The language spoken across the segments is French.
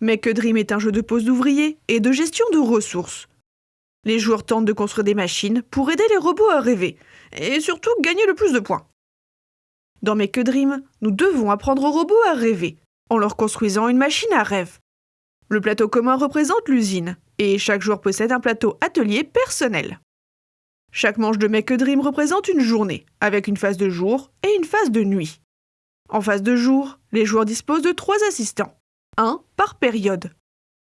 Make a Dream est un jeu de pose d'ouvriers et de gestion de ressources. Les joueurs tentent de construire des machines pour aider les robots à rêver et surtout gagner le plus de points. Dans Make a Dream, nous devons apprendre aux robots à rêver en leur construisant une machine à rêve. Le plateau commun représente l'usine et chaque joueur possède un plateau atelier personnel. Chaque manche de Make a Dream représente une journée, avec une phase de jour et une phase de nuit. En phase de jour, les joueurs disposent de trois assistants un par période.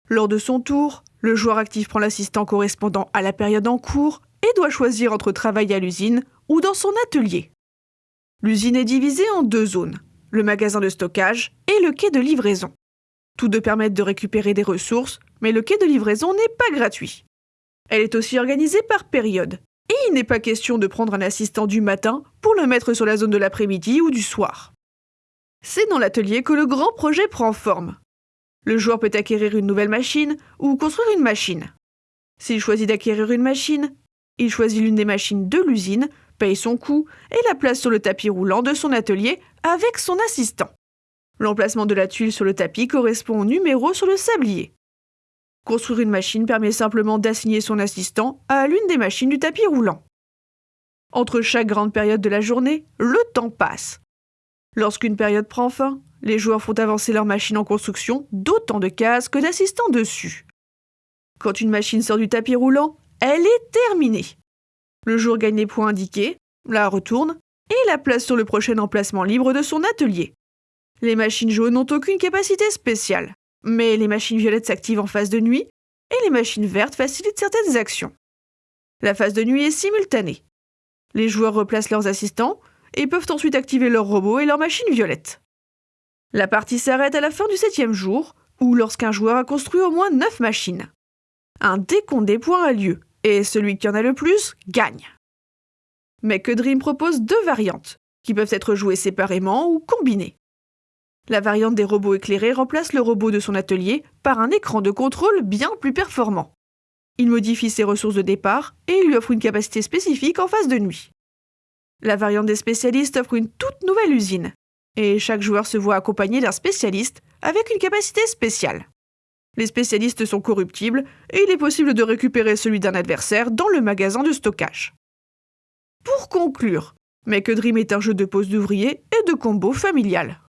Lors de son tour, le joueur actif prend l'assistant correspondant à la période en cours et doit choisir entre travailler à l'usine ou dans son atelier. L'usine est divisée en deux zones, le magasin de stockage et le quai de livraison. Tous deux permettent de récupérer des ressources, mais le quai de livraison n'est pas gratuit. Elle est aussi organisée par période, et il n'est pas question de prendre un assistant du matin pour le mettre sur la zone de l'après-midi ou du soir. C'est dans l'atelier que le grand projet prend forme. Le joueur peut acquérir une nouvelle machine ou construire une machine. S'il choisit d'acquérir une machine, il choisit l'une des machines de l'usine, paye son coût et la place sur le tapis roulant de son atelier avec son assistant. L'emplacement de la tuile sur le tapis correspond au numéro sur le sablier. Construire une machine permet simplement d'assigner son assistant à l'une des machines du tapis roulant. Entre chaque grande période de la journée, le temps passe. Lorsqu'une période prend fin, les joueurs font avancer leur machine en construction d'autant de cases que d'assistants dessus. Quand une machine sort du tapis roulant, elle est terminée. Le joueur gagne les points indiqués, la retourne et la place sur le prochain emplacement libre de son atelier. Les machines jaunes n'ont aucune capacité spéciale, mais les machines violettes s'activent en phase de nuit et les machines vertes facilitent certaines actions. La phase de nuit est simultanée. Les joueurs replacent leurs assistants et peuvent ensuite activer leurs robots et leurs machines violettes. La partie s'arrête à la fin du septième jour, ou lorsqu'un joueur a construit au moins 9 machines. Un décompte des points a lieu, et celui qui en a le plus gagne. Mais que Dream propose deux variantes, qui peuvent être jouées séparément ou combinées. La variante des robots éclairés remplace le robot de son atelier par un écran de contrôle bien plus performant. Il modifie ses ressources de départ et lui offre une capacité spécifique en phase de nuit. La variante des spécialistes offre une toute nouvelle usine, et chaque joueur se voit accompagné d'un spécialiste avec une capacité spéciale. Les spécialistes sont corruptibles et il est possible de récupérer celui d'un adversaire dans le magasin de stockage. Pour conclure, Make Dream est un jeu de pose d'ouvriers et de combo familial.